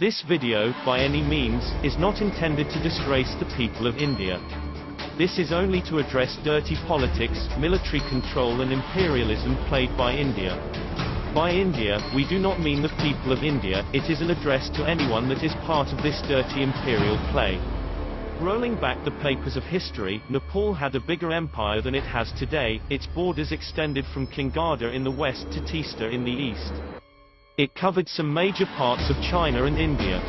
This video, by any means, is not intended to disgrace the people of India. This is only to address dirty politics, military control and imperialism played by India. By India, we do not mean the people of India, it is an address to anyone that is part of this dirty imperial play. Rolling back the papers of history, Nepal had a bigger empire than it has today, its borders extended from Kangada in the west to Teesta in the east. It covered some major parts of China and India.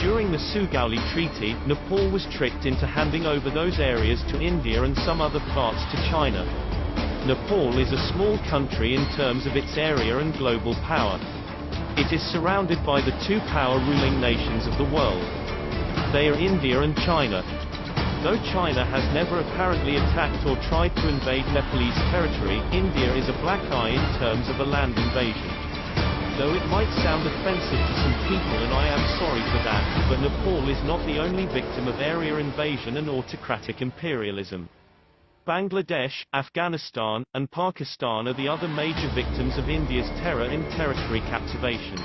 During the Sugauli Treaty, Nepal was tricked into handing over those areas to India and some other parts to China. Nepal is a small country in terms of its area and global power. It is surrounded by the two power ruling nations of the world. They are India and China. Though China has never apparently attacked or tried to invade Nepalese territory, India is a black eye in terms of a land invasion though it might sound offensive to some people and I am sorry for that, but Nepal is not the only victim of area invasion and autocratic imperialism. Bangladesh, Afghanistan, and Pakistan are the other major victims of India's terror in territory captivation.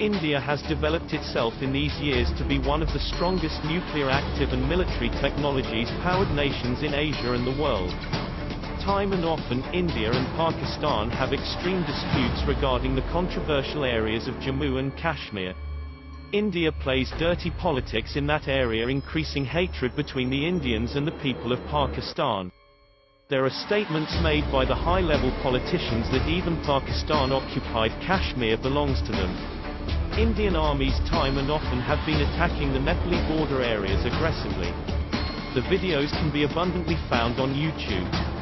India has developed itself in these years to be one of the strongest nuclear active and military technologies powered nations in Asia and the world. Time and often, India and Pakistan have extreme disputes regarding the controversial areas of Jammu and Kashmir. India plays dirty politics in that area increasing hatred between the Indians and the people of Pakistan. There are statements made by the high-level politicians that even Pakistan-occupied Kashmir belongs to them. Indian armies time and often have been attacking the Nepali border areas aggressively. The videos can be abundantly found on YouTube.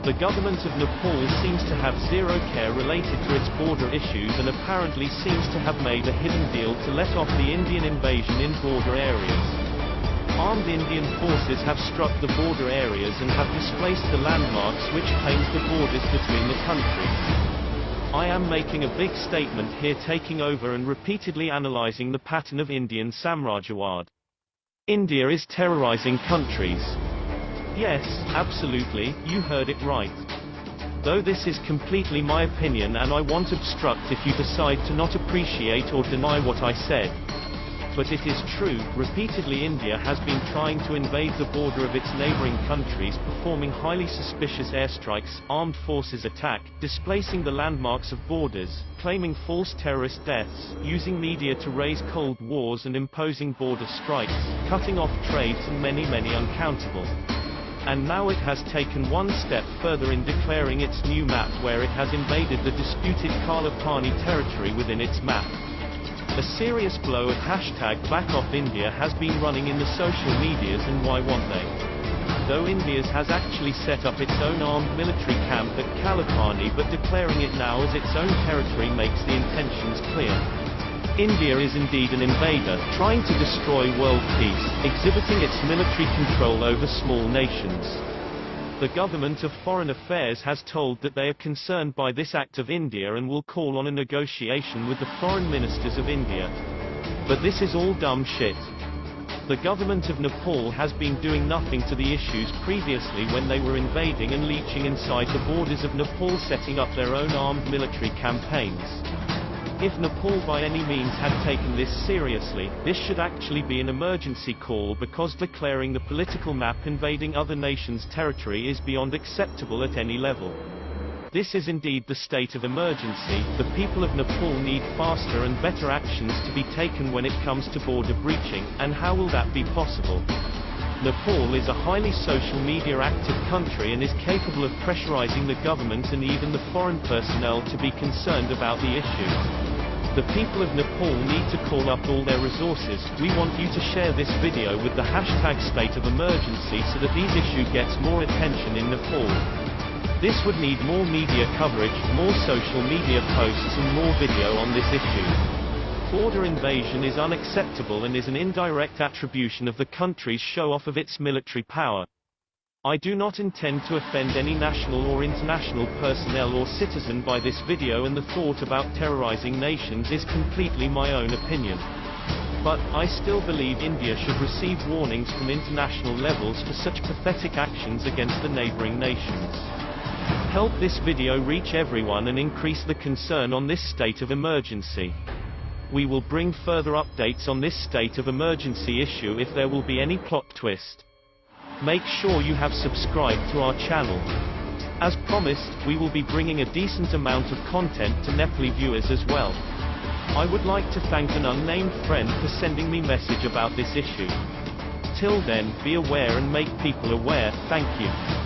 The government of Nepal seems to have zero care related to its border issues and apparently seems to have made a hidden deal to let off the Indian invasion in border areas. Armed Indian forces have struck the border areas and have displaced the landmarks which claims the borders between the countries. I am making a big statement here taking over and repeatedly analyzing the pattern of Indian Samrajawad. India is terrorizing countries. Yes, absolutely, you heard it right. Though this is completely my opinion and I won't obstruct if you decide to not appreciate or deny what I said. But it is true, repeatedly India has been trying to invade the border of its neighboring countries performing highly suspicious airstrikes, armed forces attack, displacing the landmarks of borders, claiming false terrorist deaths, using media to raise cold wars and imposing border strikes, cutting off trades and many many uncountable and now it has taken one step further in declaring its new map where it has invaded the disputed Kalapani territory within its map. A serious blow of hashtag BackOffIndia has been running in the social medias and why won't they? Though India's has actually set up its own armed military camp at Kalapani but declaring it now as its own territory makes the intentions clear. India is indeed an invader, trying to destroy world peace, exhibiting its military control over small nations. The government of foreign affairs has told that they are concerned by this act of India and will call on a negotiation with the foreign ministers of India. But this is all dumb shit. The government of Nepal has been doing nothing to the issues previously when they were invading and leeching inside the borders of Nepal setting up their own armed military campaigns. If Nepal by any means had taken this seriously, this should actually be an emergency call because declaring the political map invading other nations' territory is beyond acceptable at any level. This is indeed the state of emergency, the people of Nepal need faster and better actions to be taken when it comes to border breaching, and how will that be possible? Nepal is a highly social media active country and is capable of pressurizing the government and even the foreign personnel to be concerned about the issue. The people of Nepal need to call up all their resources. We want you to share this video with the hashtag state of emergency so that these issue gets more attention in Nepal. This would need more media coverage, more social media posts and more video on this issue. Border invasion is unacceptable and is an indirect attribution of the country's show-off of its military power. I do not intend to offend any national or international personnel or citizen by this video and the thought about terrorizing nations is completely my own opinion. But, I still believe India should receive warnings from international levels for such pathetic actions against the neighboring nations. Help this video reach everyone and increase the concern on this state of emergency. We will bring further updates on this state of emergency issue if there will be any plot twist. Make sure you have subscribed to our channel. As promised, we will be bringing a decent amount of content to Nepali viewers as well. I would like to thank an unnamed friend for sending me message about this issue. Till then, be aware and make people aware, thank you.